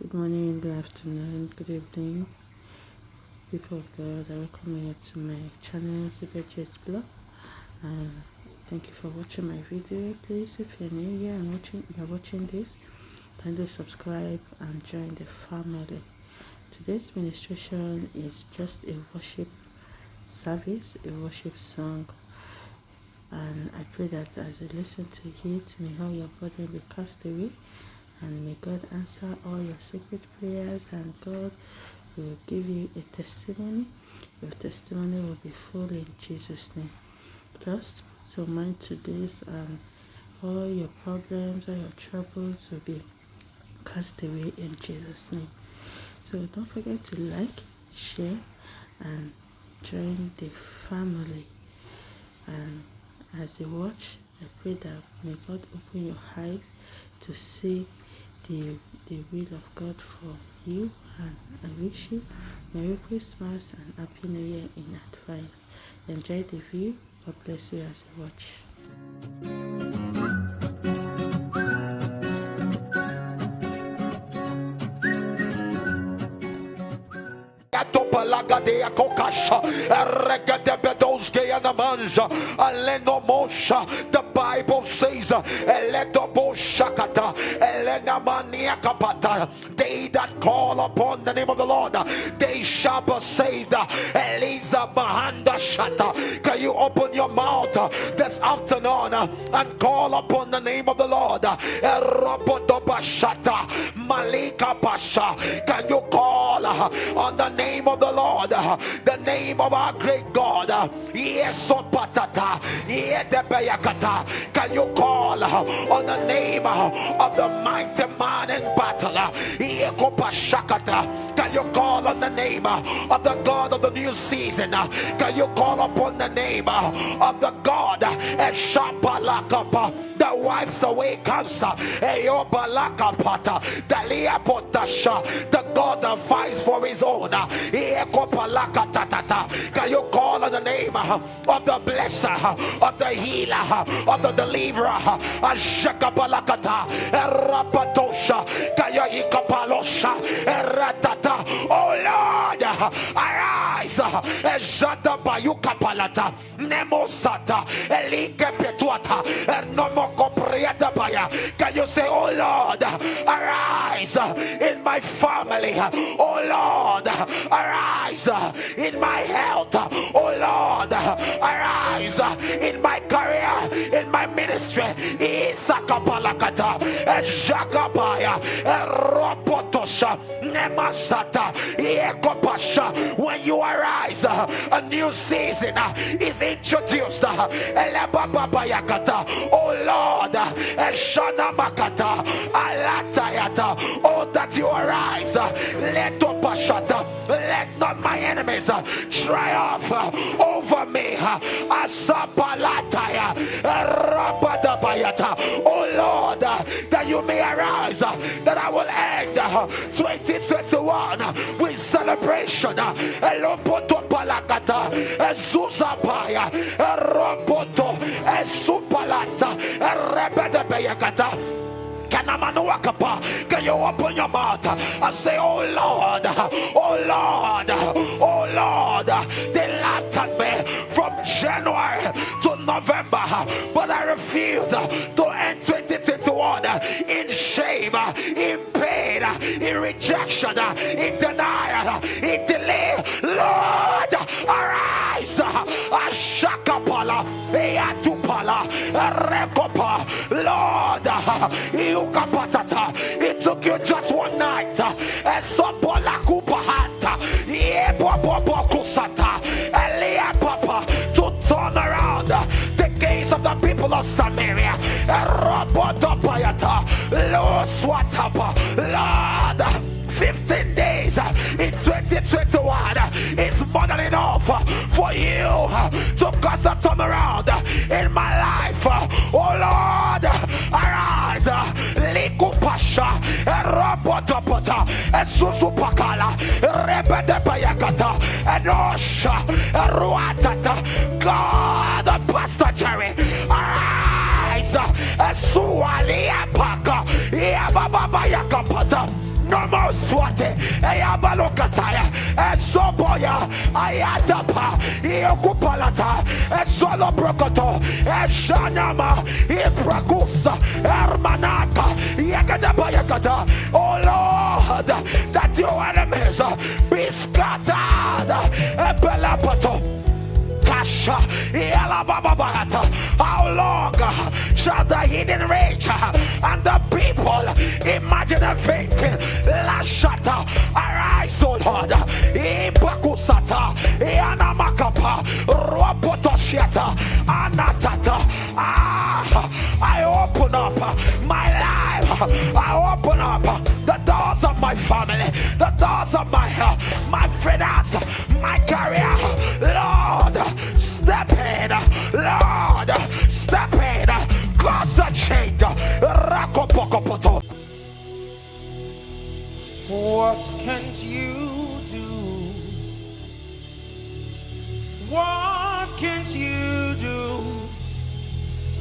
Good morning, good afternoon, good evening. People of God, I welcome you to my channel, Church Blog. And thank you for watching my video. Please, if you're new here and watching, you're watching this, kindly subscribe and join the family. Today's ministration is just a worship service, a worship song. And I pray that as you listen to it, may all your burden be cast away and may God answer all your secret prayers and God will give you a testimony. Your testimony will be full in Jesus' name. Just put your mind to this and all your problems, all your troubles will be cast away in Jesus' name. So don't forget to like, share, and join the family. And as you watch, I pray that may God open your eyes to see the, the will of God for you and I wish you Merry Christmas and Happy New Year in advance. Enjoy the view. God bless you as you watch lagadia kokasha. Regede bedosge anamanja. Aleno mosha the bible says eledo boshakata elena mania kapata they that call upon the name of the lord they shall be saved eliza mahanda shata. Can you open your mouth this afternoon and call upon the name of the lord? Pasha can you call on the name of the Lord, the name of our great God. Can you call on the name of the mighty man in battle? Can you call on the name of the God of the new season? Can you call upon the name uh, of the God uh, that wipes away cancer? The God that fights for his own. Can you call on the name of the blesser, of the healer, of the deliverer? Oh Lord, arise. Ezata Bayukapalata, Nemosata, Elike Petuata, Nomoko Prieta Baya. Can you say, Oh Lord, arise in my family? Oh Lord, arise in my health. Oh Lord, arise in my career, in my ministry. Isakapalakata, Jakabaya, Robotosha, Nemasata, Ekopasha. When you arise, a new season is introduced. Oh Lord, Shana Makata, Alatayata. Oh, that you arise. Let Opashata. Let not my enemies triumph over me. Asapalataya, Rabadabayata. Oh Lord, that you may arise, that I will end 2021 with celebration. Elopoto palakata, Ezuzapaya, Roboto, Ezupalata, Rebedebeyakata. Can you open your mouth and say, Oh Lord, oh Lord, oh Lord, they laughed at me from January to November, but I refuse to end 2021 in shame, in pain, in rejection, in denial, in delay. Lord, arise. Ashakapala, Eatupala, Rekopa, Lord, it took you just one night. Esopola kupahata. Yebobobo kusata. Gaze of the people of Samaria. Lord. 15 days in 2021 is more than enough for you to cause a turnaround in my life. Oh Lord, arise. Likupasha, Robotopota, Susupakala, Rebede Payakata, and Osha, Ruatata. God, Jerry, arise. No more swate eyabalokataya esoboya ayadapa iokupalata esoloprokoto eshanama iprakusa ermanaka yakadabayakata oh lord that your enemies be scattered. Ebelapato how long uh, shall the hidden rage uh, and the people imagine a fainting? Lashata, arise, O Lord. Ibakusata, Ianamakapa, Ruapotoshiata, Anatata. Ah, I open up uh, my life. I open up the doors of my family, the doors of my health, my finance, my career. Lord, Step Lord. Step. Cause a change. What can't you do? What can't you do?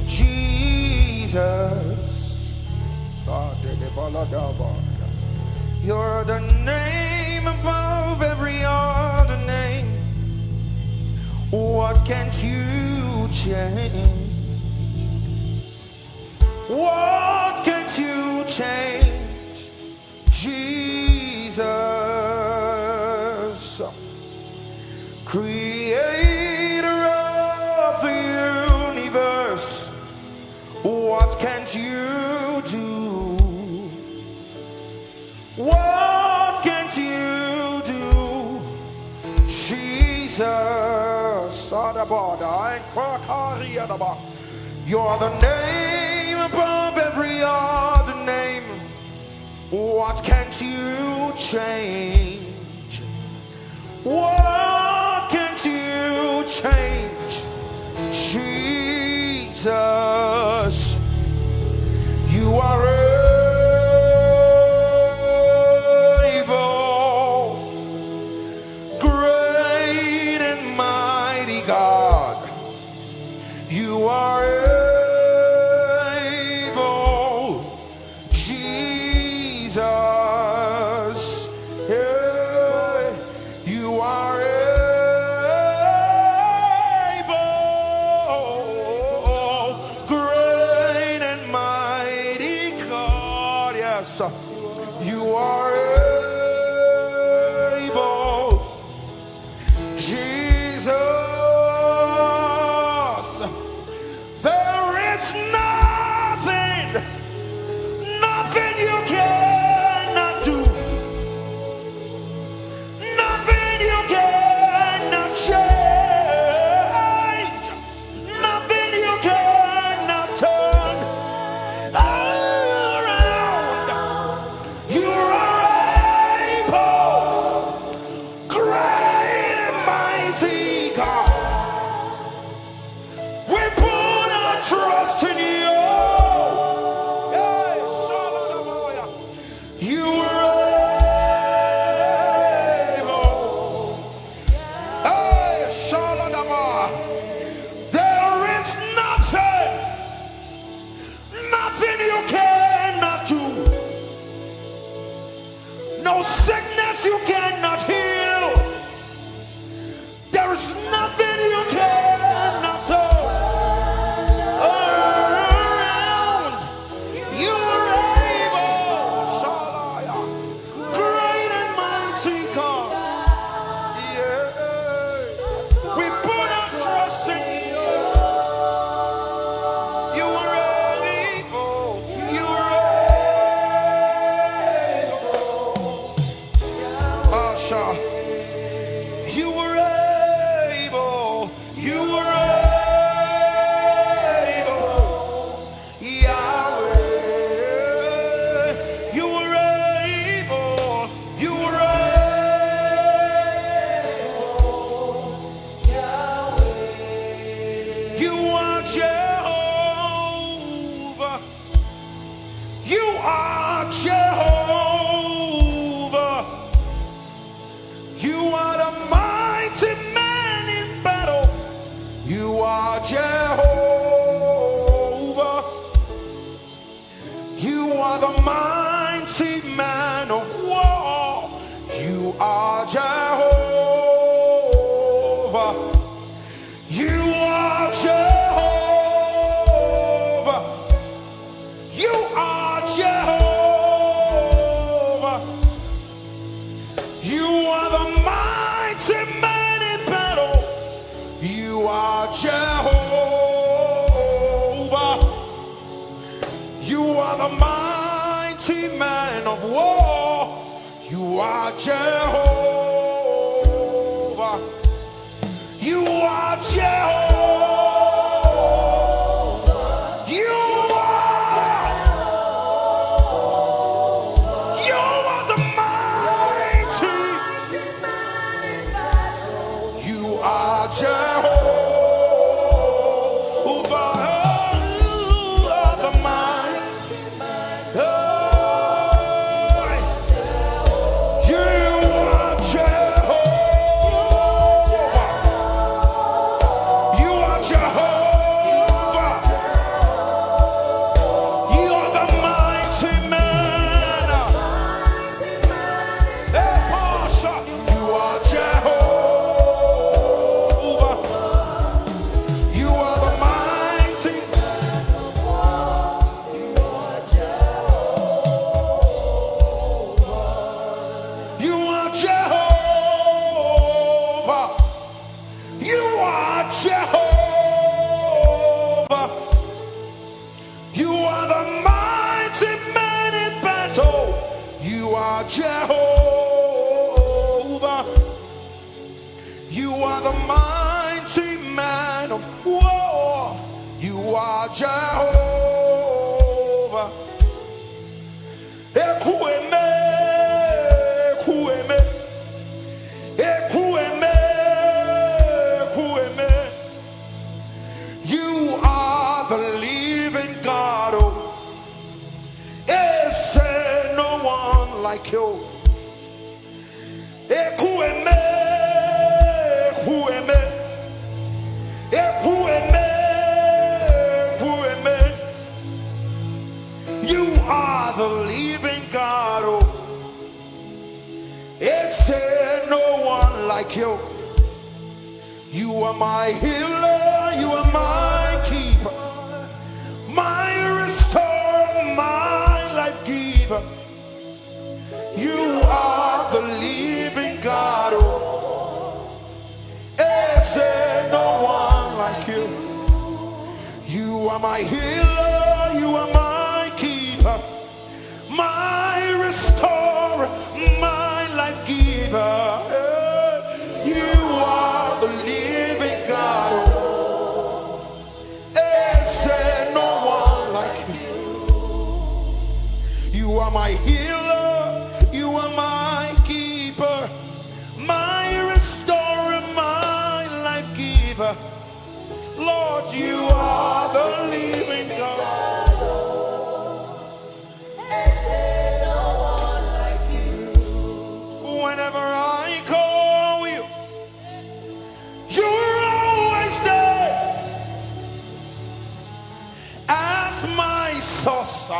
Jesus. You're the name above every other. What can't you change? What can't you change? Jesus, creator You're the name above every other name. What can't you change? What can't you change? Jesus,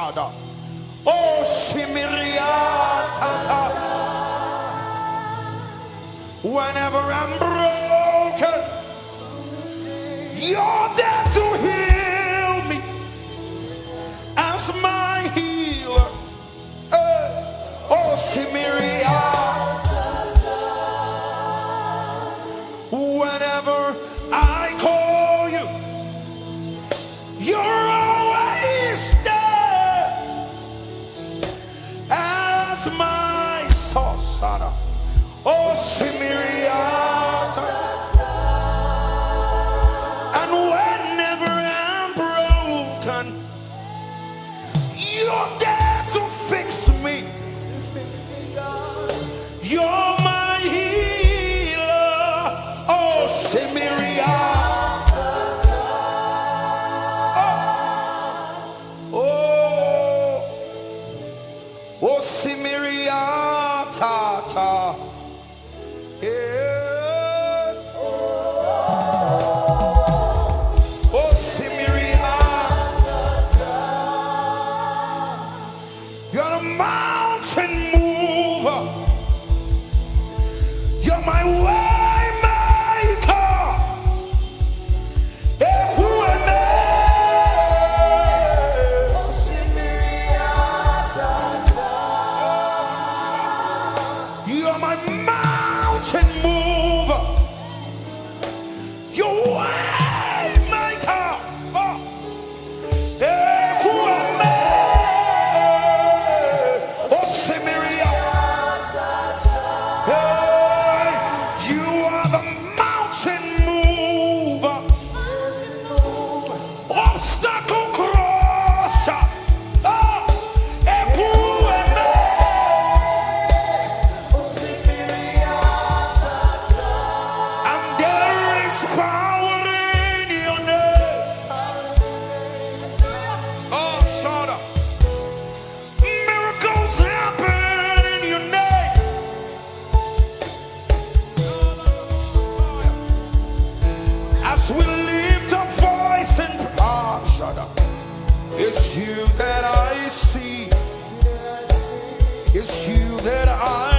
Father. Oh, Shimiria Tata. Whenever I'm broken, you're there are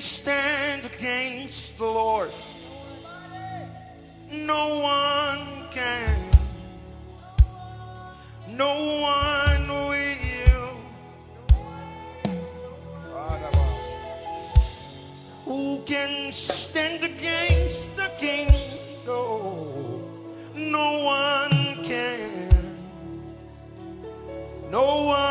stand against the Lord. No one can. No one will. Who can stand against the King? No, no one can. No one.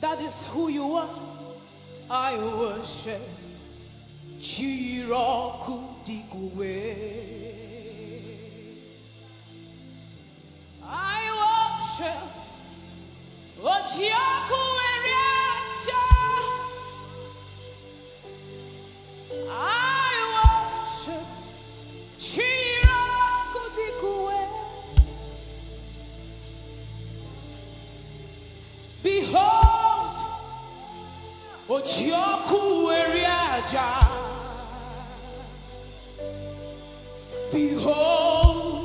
that is who you are. I worship ji yiri I worship o Ochiaku Eriaja. Behold,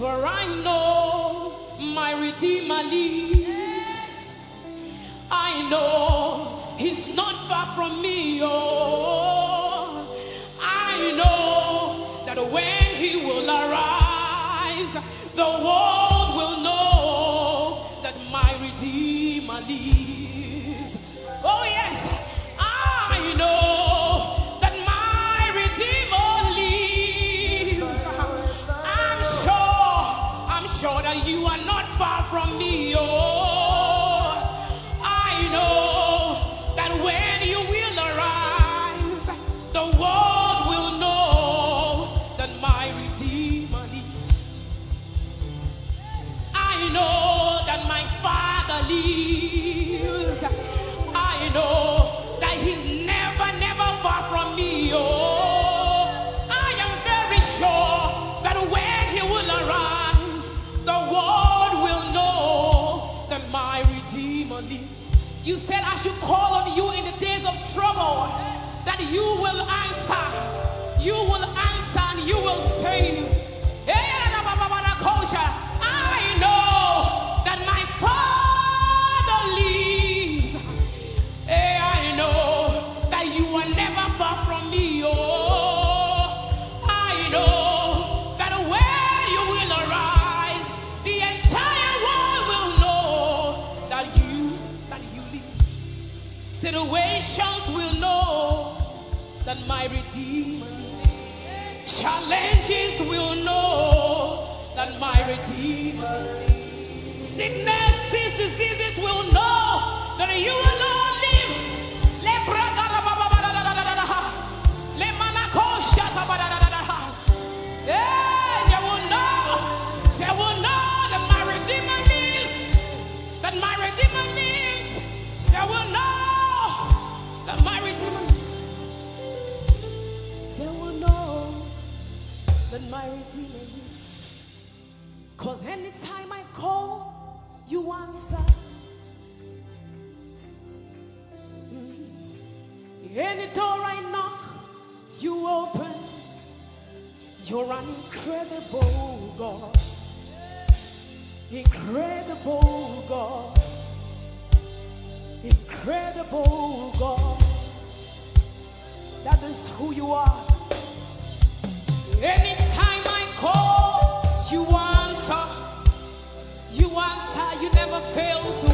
For I know my Redeemer lives. I know He's not far from me. Oh, I know that when He will arise, the world you will answer, you will answer, and you will save. Challenges will know that my Redeemer. Sicknesses, diseases will know that you alone my lives. Cause anytime I call, you answer. Mhm. Any door I knock, you open. You're an incredible God. Incredible God. Incredible God. That is who you are. Anytime never fail to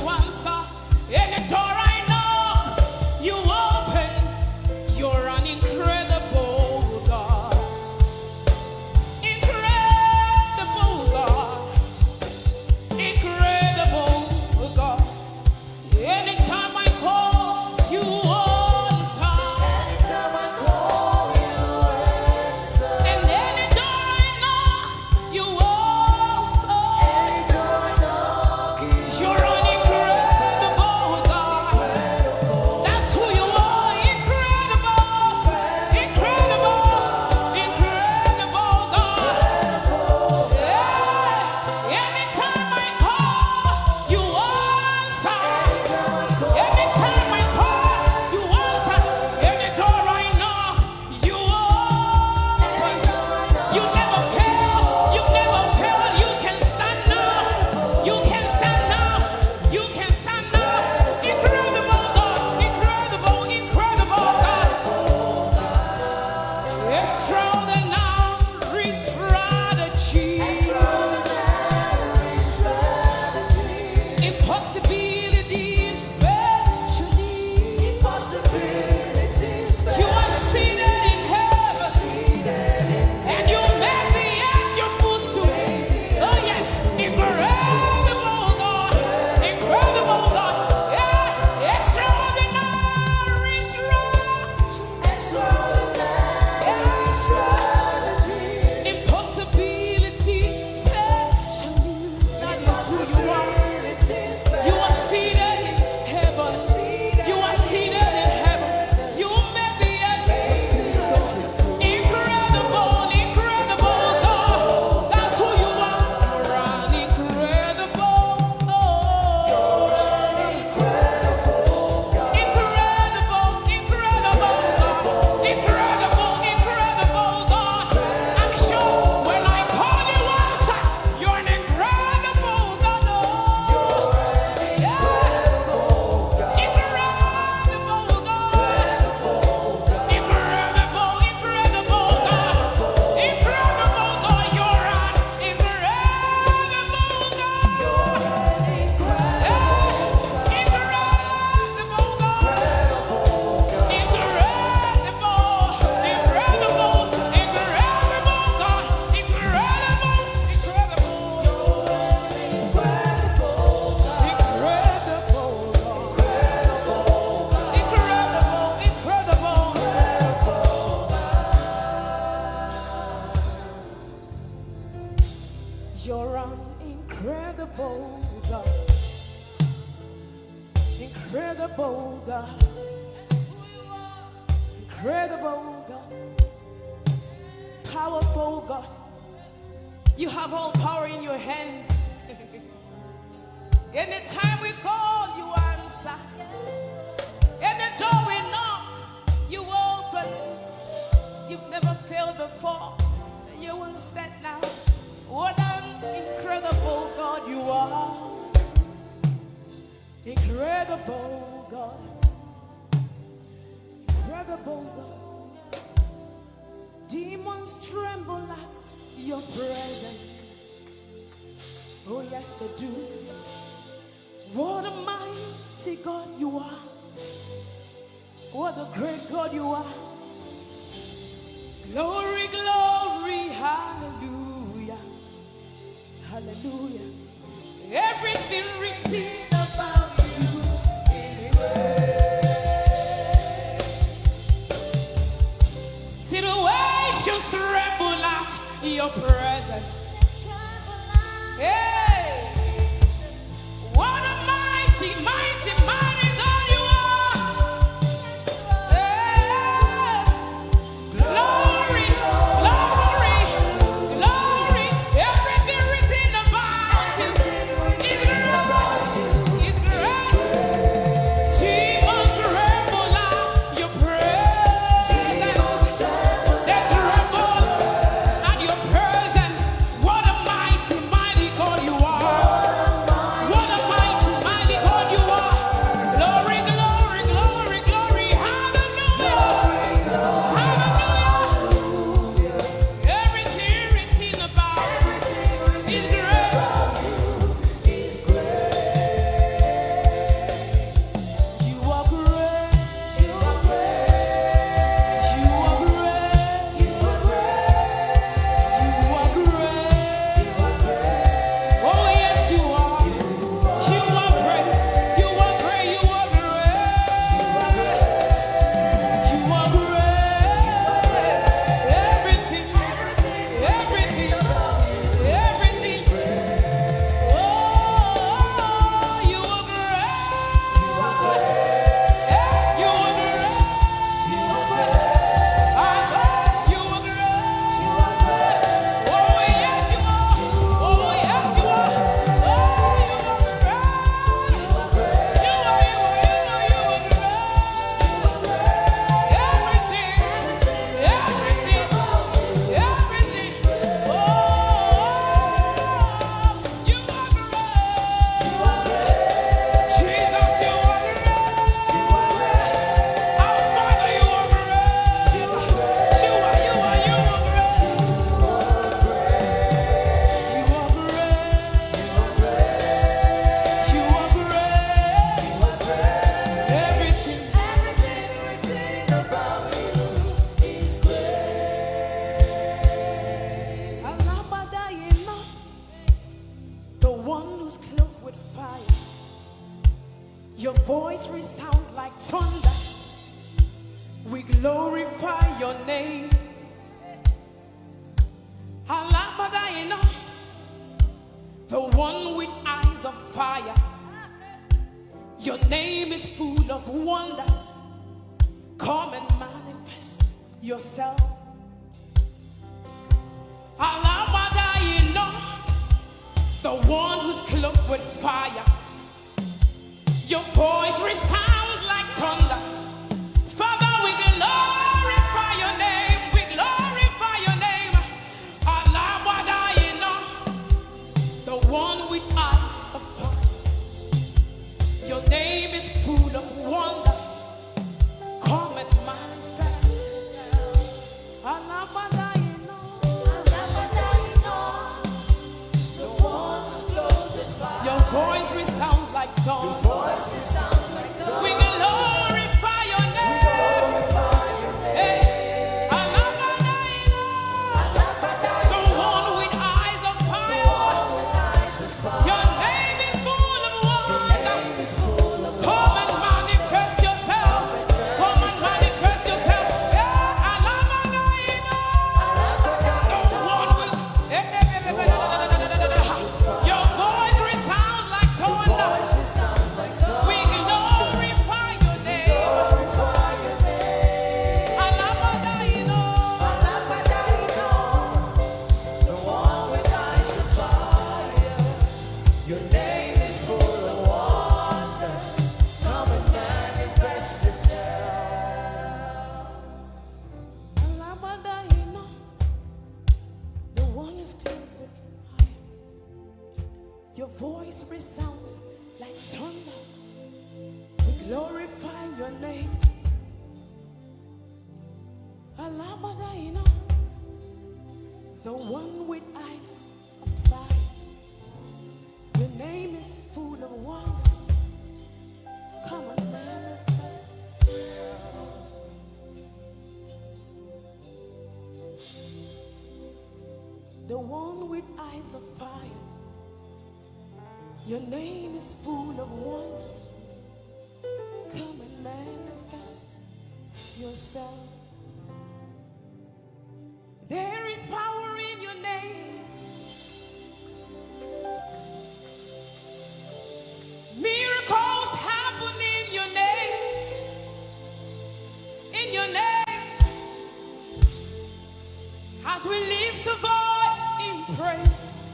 We lift a voice in praise,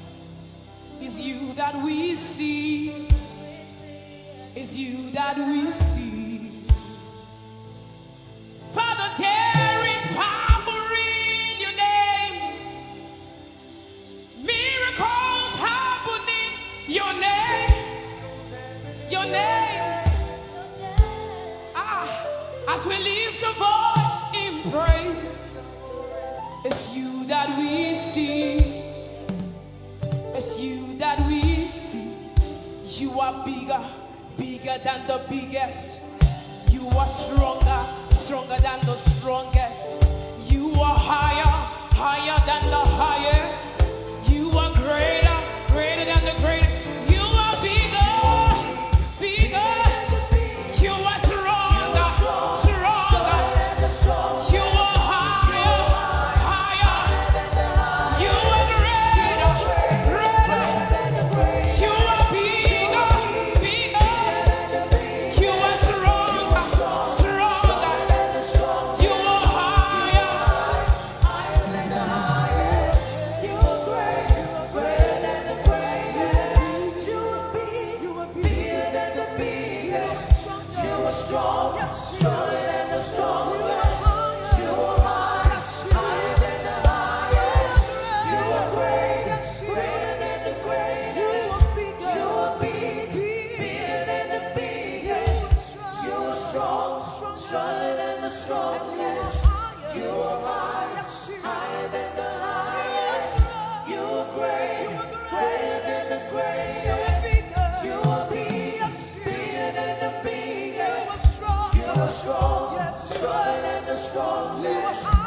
is you that we see. Is you that we see. flawless.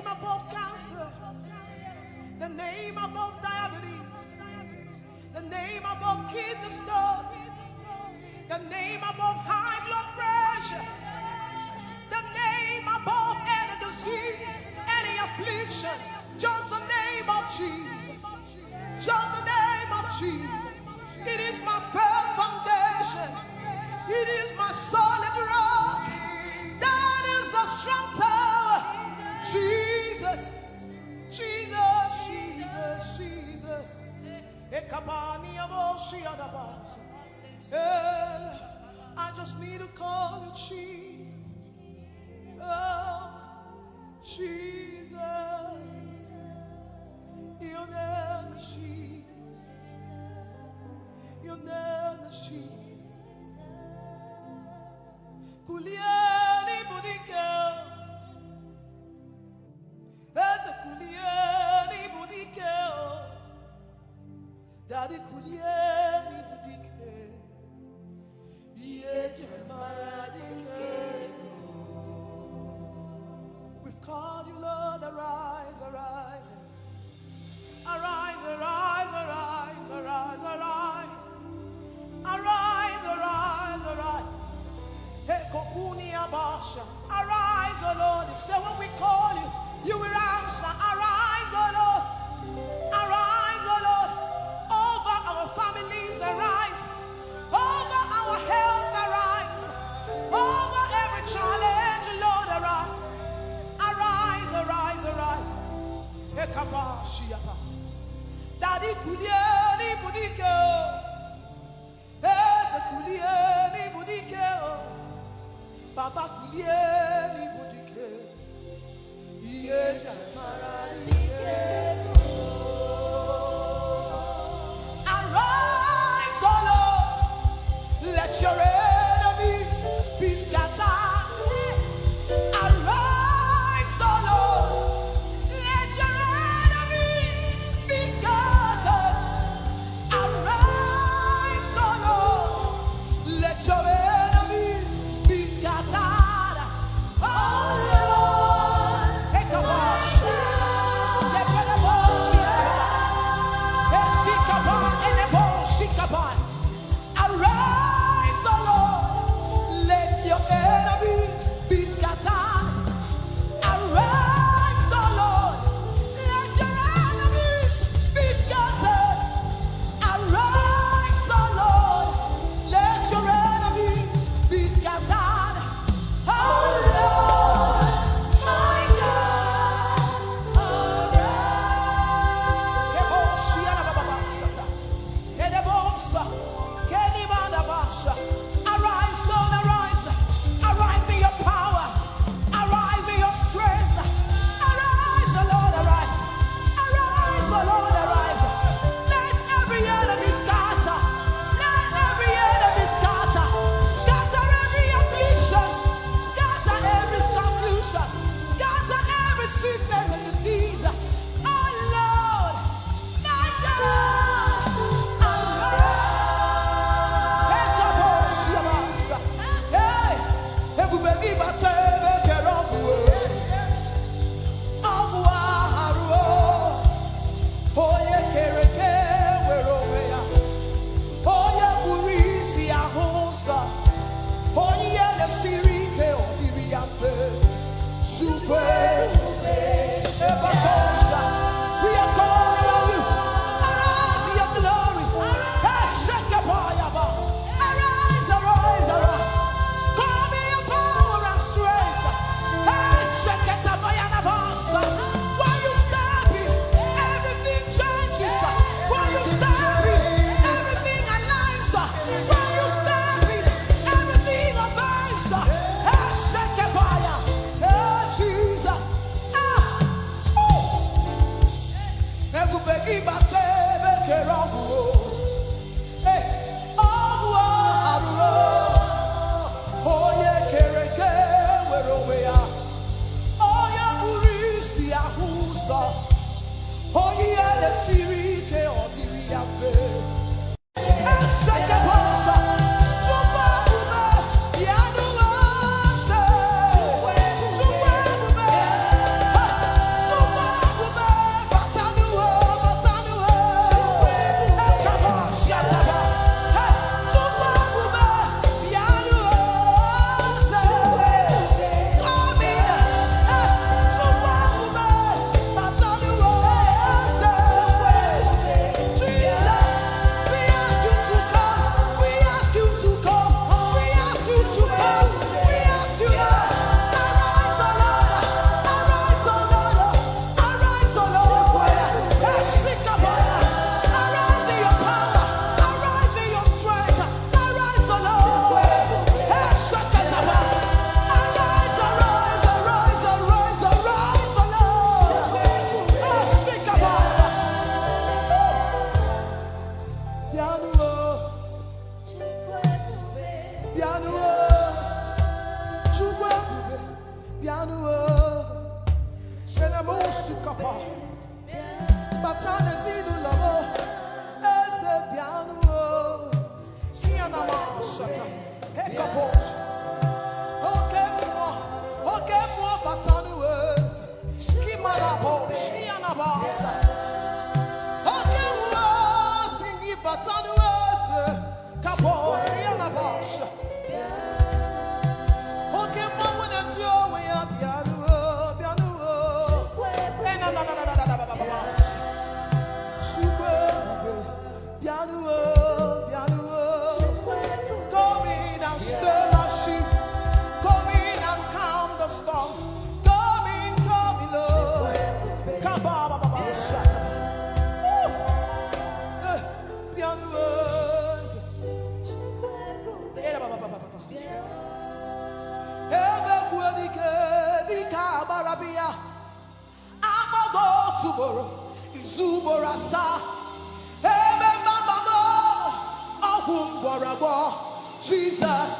Name above cancer. The name above diabetes. The name above kidney stone. The name above high blood pressure. The name above any disease, any affliction. Just the name of Jesus. Just the name of Jesus. It is my firm foundation. It is my solid Eh, I just need to call you Jesus. Oh, Jesus. Name is Jesus. Name is Jesus. Kuliani budike. Eze kuliani budike. Daddy kuliani budike. Yeje maradike. We've called you, Lord, arise, arise. Arise, arise, arise, arise, arise. Arise, arise, arise. Hey, Kokuni Abasha. Arise, O Lord. You say when we call you, you will answer. Arise, O Lord. Ugboro asaa. Ebe mgbọrọgwọ. Jesus,